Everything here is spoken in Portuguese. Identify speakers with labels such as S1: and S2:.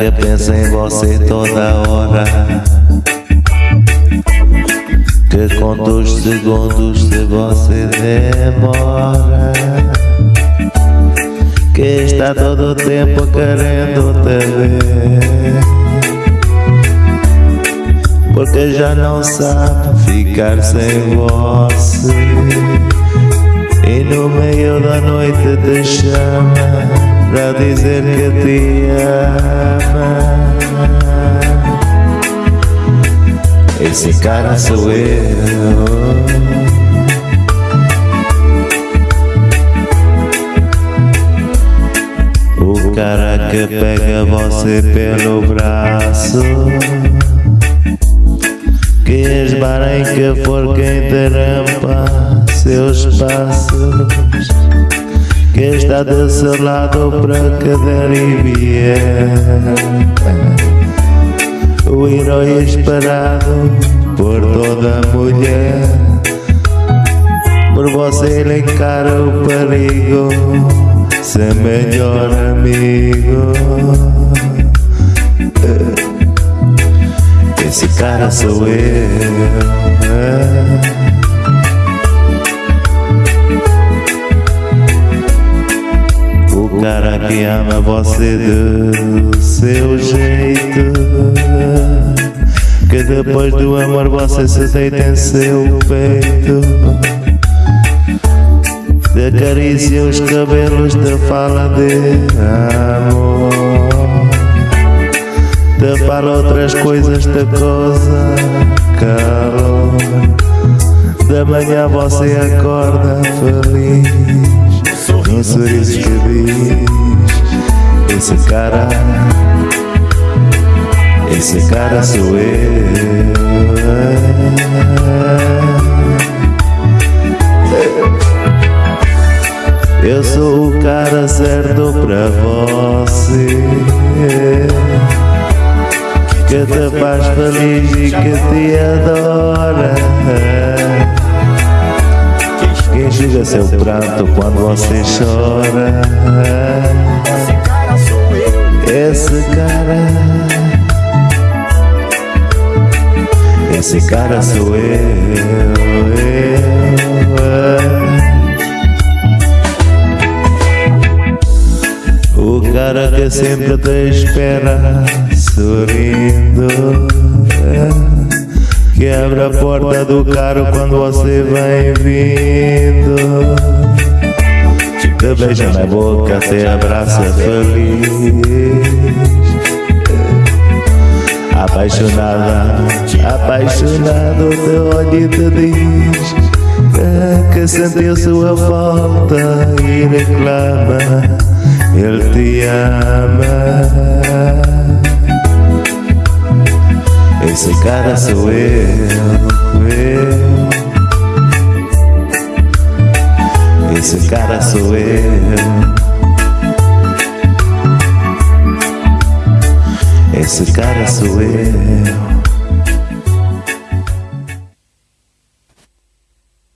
S1: que pensa em você toda hora. Que conta os segundos se você demora. Que está todo o tempo querendo te ver? Porque já não sabe ficar sem você E no meio da noite te chama pra dizer que te ama. Esse cara sou eu. O cara que pega você pelo braço Que esbarra em que for quem interrompa seus passos que está seu lado para cada vier. O herói esperado por toda mulher. Por você ele encara o perigo, seu melhor amigo. Esse cara sou eu. Que ama você do seu jeito. Que depois do amor você se deita em seu peito. Te acaricia os cabelos, te fala de amor. Te fala outras coisas, te coisa calor. Da manhã você acorda feliz. Um sorriso cara. Esse cara sou eu. Eu sou o cara certo pra você. Que te faz feliz e que te adora. Enxuga seu pranto quando você chora. Esse cara, esse cara sou eu. eu. O cara que sempre te espera sorrindo. Que abre a porta do carro quando você vem vindo Te beija na boca, te abraça feliz Apaixonada, apaixonado teu olho te diz Que sentiu sua falta e reclama Ele te ama esse cara sou eu, eu. Esse cara sou eu. Esse cara sou.